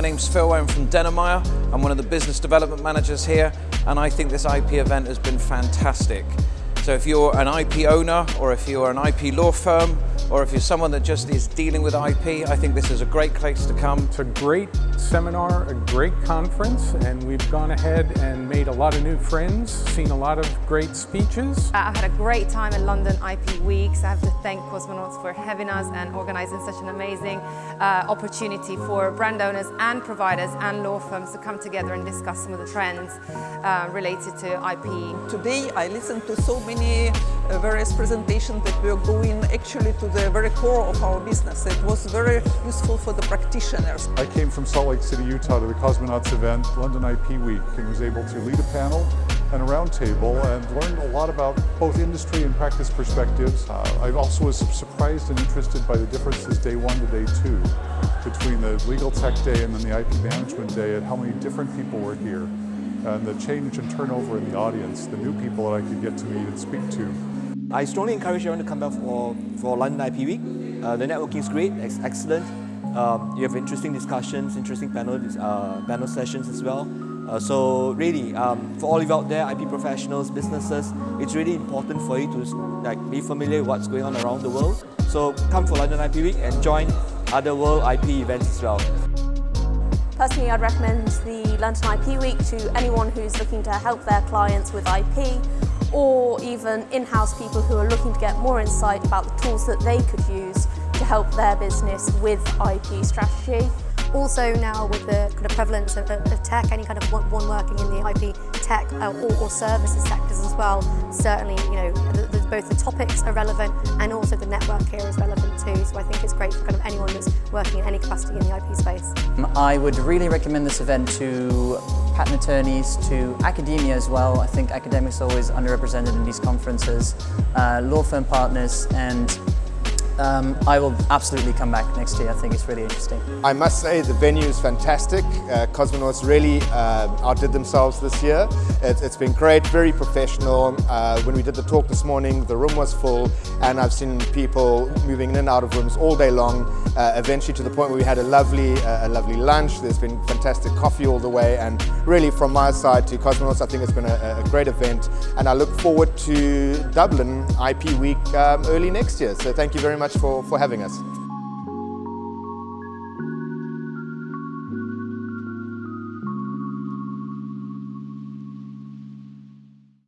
name's Phil, I'm from Denemeyer. I'm one of the business development managers here and I think this IP event has been fantastic. So if you're an IP owner or if you're an IP law firm or if you're someone that just is dealing with IP, I think this is a great place to come. It's a great seminar, a great conference, and we've gone ahead and made a lot of new friends, seen a lot of great speeches. I've had a great time at London IP Weeks. I have to thank Cosmonauts for having us and organising such an amazing uh, opportunity for brand owners and providers and law firms to come together and discuss some of the trends uh, related to IP. Today I listened to so many uh, various presentations that were going actually to the very core of our business. It was very useful for the practitioners. I came from Salt Lake City, Utah to the Cosmonauts event, London IP Week, and was able to lead a panel and a roundtable and learned a lot about both industry and practice perspectives. Uh, I also was surprised and interested by the differences day one to day two between the legal tech day and then the IP management day and how many different people were here and the change and turnover in the audience, the new people that I could get to meet and speak to. I strongly encourage everyone to come back for, for London IP Week. Uh, the networking is great, it's excellent. Um, you have interesting discussions, interesting panel, uh, panel sessions as well. Uh, so really, um, for all of you out there, IP professionals, businesses, it's really important for you to like be familiar with what's going on around the world. So come for London IP Week and join other world IP events as well. Personally, I'd recommend the London IP Week to anyone who's looking to help their clients with IP or even in-house people who are looking to get more insight about the tools that they could use to help their business with IP strategy. Also now with the kind of prevalence of, of tech, any kind of one, one, working in the IP tech uh, or, or, services sectors as well, certainly you know the, the, both the topics are relevant and also the network here is relevant too. So I think it's great for kind of anyone that's working in any capacity in the IP space. I would really recommend this event to patent attorneys, to academia as well. I think academics are always underrepresented in these conferences, uh, law firm partners and um, I will absolutely come back next year. I think it's really interesting. I must say the venue is fantastic. Uh, Cosmonauts really uh, outdid themselves this year. It, has been great, very professional. Uh, when we did the talk this morning, the room was full and I've seen people moving in and out of rooms all day long, uh, eventually to the point where we had a lovely, uh, a lovely lunch. There's been fantastic coffee all the way and really from my side to Cosmonauts, I think it's been a, a great event and I look forward to Dublin IP Week um, early next year. So thank you very much much for, for having us.